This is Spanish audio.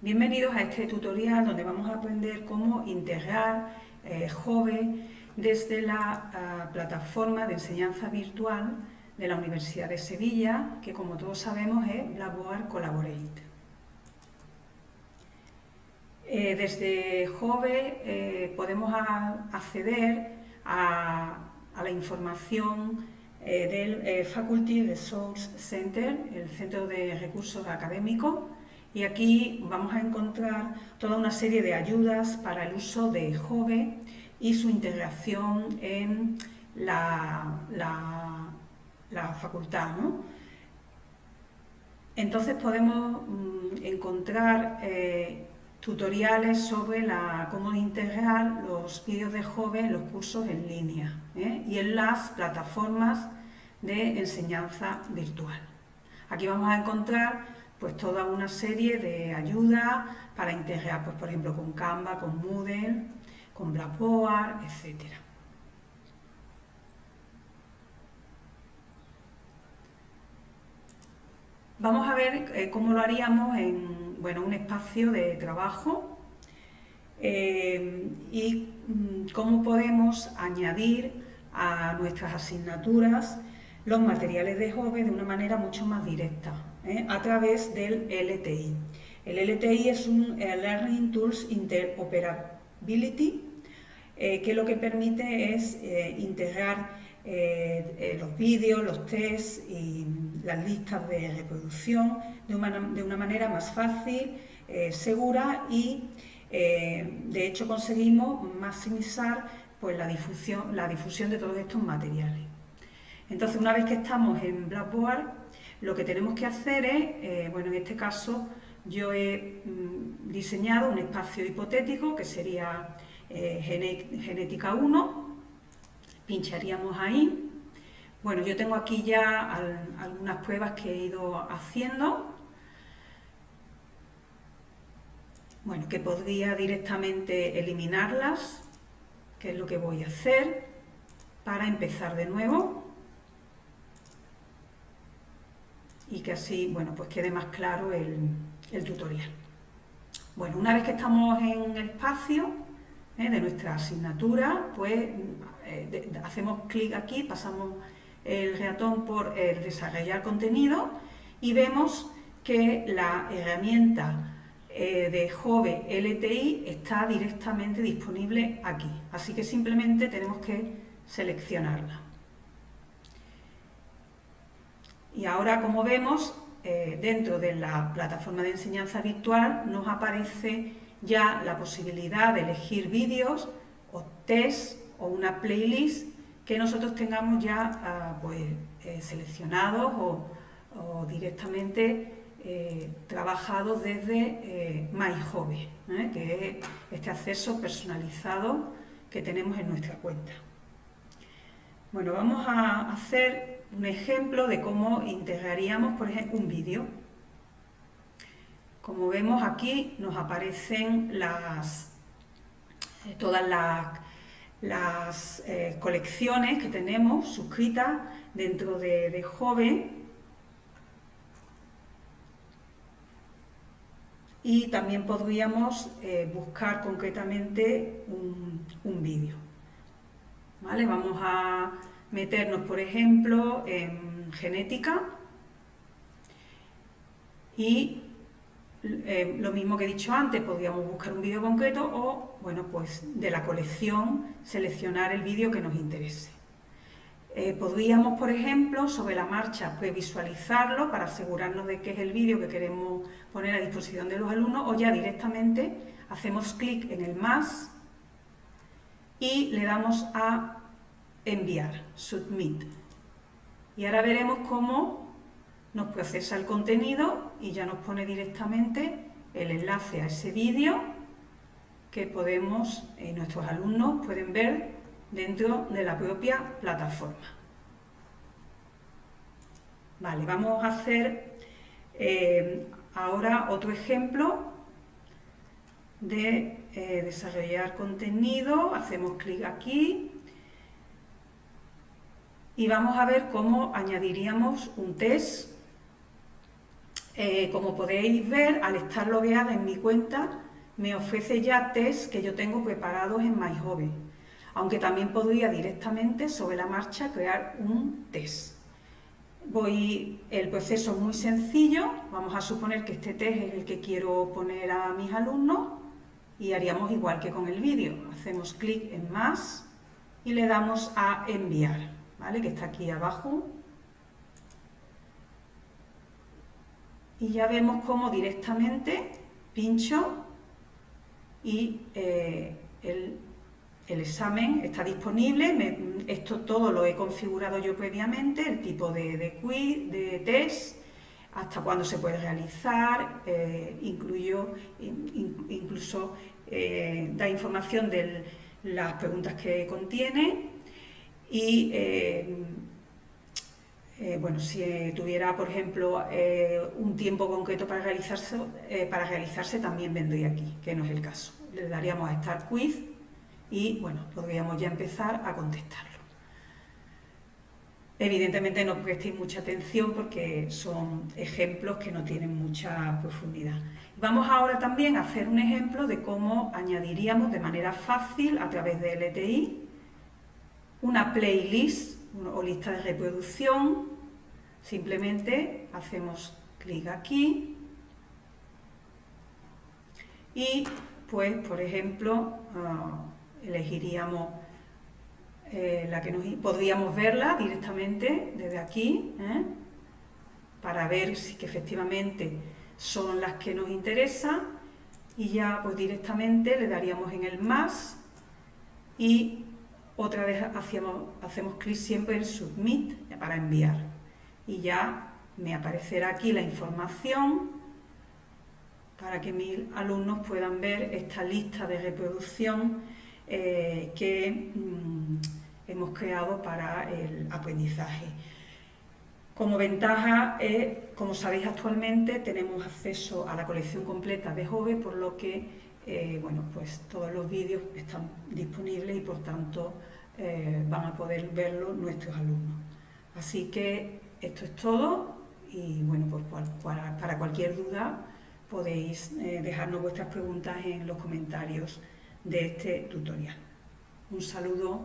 Bienvenidos a este tutorial donde vamos a aprender cómo integrar eh, Jove desde la ah, plataforma de enseñanza virtual de la Universidad de Sevilla, que como todos sabemos es Blackboard Collaborate. Eh, desde Jove eh, podemos acceder a, a, la información del Faculty Resource Center, el Centro de Recursos Académicos, y aquí vamos a encontrar toda una serie de ayudas para el uso de Jove y su integración en la, la, facultad. Entonces podemos mm, encontrar eh, tutoriales sobre la, cómo integrar los vídeos de Jove en los cursos en línea ¿eh? y en las plataformas de enseñanza virtual. Aquí vamos a encontrar pues toda una serie de ayudas para integrar, pues por ejemplo, con Canva, con Moodle, con Blackboard, etc. Vamos a ver eh, cómo lo haríamos en bueno, un espacio de trabajo eh, y mm, cómo podemos añadir a nuestras asignaturas los materiales de Jove de una manera mucho más directa, ¿eh? a través del LTI. El LTI es un eh, Learning Tools Interoperability, eh, que lo que permite es integrar los vídeos, los tests y las listas de reproducción de una, manera más fácil, segura y de hecho conseguimos maximizar pues, la, difusión, la difusión de todos estos materiales. Entonces, una vez que estamos en Blackboard, lo que tenemos que hacer es, eh, bueno, en este caso yo he mm, diseñado un espacio hipotético que sería eh, genética 1, pincharíamos ahí. Bueno, yo tengo aquí ya algunas pruebas que he ido haciendo. Bueno, que podría directamente eliminarlas, que es lo que voy a hacer para empezar de nuevo. Y que así, bueno, pues quede más claro el, tutorial. Bueno, una vez que estamos en el espacio ¿eh? de nuestra asignatura, pues eh, hacemos clic aquí, pasamos el ratón por el desarrollar contenido y vemos que la herramienta eh, de Jove LTI está directamente disponible aquí. Así que simplemente tenemos que seleccionarla. Y ahora, como vemos, eh, dentro de la plataforma de enseñanza virtual nos aparece ya la posibilidad de elegir vídeos o test o una playlist que nosotros tengamos ya ah, pues, eh, seleccionados o, directamente eh, trabajados desde MyHobby, que es este acceso personalizado que tenemos en nuestra cuenta. Bueno, vamos a hacer un ejemplo de cómo integraríamos, por ejemplo, un vídeo. Como vemos aquí nos aparecen las, eh, todas las, eh, colecciones que tenemos suscritas dentro de, de Joven y también podríamos eh, buscar concretamente un, un vídeo. ¿Vale? Vamos a meternos, por ejemplo, en genética y eh, lo mismo que he dicho antes, podríamos buscar un vídeo concreto o, bueno, pues de la colección seleccionar el vídeo que nos interese. Eh, podríamos, por ejemplo, sobre la marcha, previsualizarlo para asegurarnos de que es el vídeo que queremos poner a disposición de los alumnos o ya directamente hacemos clic en el más y le damos a enviar, submit. Y ahora veremos cómo nos procesa el contenido y ya nos pone directamente el enlace a ese vídeo que podemos, eh, nuestros alumnos pueden ver dentro de la propia plataforma. Vale, vamos a hacer eh, ahora otro ejemplo de eh, desarrollar contenido. Hacemos clic aquí y vamos a ver cómo añadiríamos un test. Eh, como podéis ver, al estar logueada en mi cuenta, me ofrece ya test que yo tengo preparados en MyHobby, aunque también podría directamente sobre la marcha crear un test. Voy, el proceso es muy sencillo, vamos a suponer que este test es el que quiero poner a mis alumnos y haríamos igual que con el vídeo, hacemos clic en más y le damos a enviar, que está aquí abajo. Y ya vemos cómo directamente pincho y eh, el, examen está disponible, esto todo lo he configurado yo previamente, el tipo de, quiz, de test, hasta cuándo se puede realizar, eh, incluyo incluso eh, da información de las preguntas que contiene y bueno, si tuviera, por ejemplo, un tiempo concreto para realizarse, para realizarse, también vendría aquí, que no es el caso le daríamos a Start Quiz y bueno, podríamos ya empezar a contestarlo. Evidentemente no prestéis mucha atención porque son ejemplos que no tienen mucha profundidad. Vamos ahora también a hacer un ejemplo de cómo añadiríamos de manera fácil a través de LTI una playlist o lista de reproducción. Simplemente hacemos clic aquí y pues, por ejemplo, ah, elegiríamos eh, la que nos, podríamos verla directamente desde aquí, ¿eh? para ver si que efectivamente son las que nos interesan y ya pues directamente le daríamos en el más y otra vez hacemos clic siempre en Submit para enviar y ya me aparecerá aquí la información para que mis alumnos puedan ver esta lista de reproducción eh, que mm, hemos creado para el aprendizaje. Como ventaja, como sabéis actualmente, tenemos acceso a la colección completa de Jove, por lo que eh, bueno, pues todos los vídeos están disponibles y por tanto eh, van a poder verlo nuestros alumnos. Así que esto es todo y bueno, pues para cualquier duda podéis eh, dejarnos vuestras preguntas en los comentarios de este tutorial. Un saludo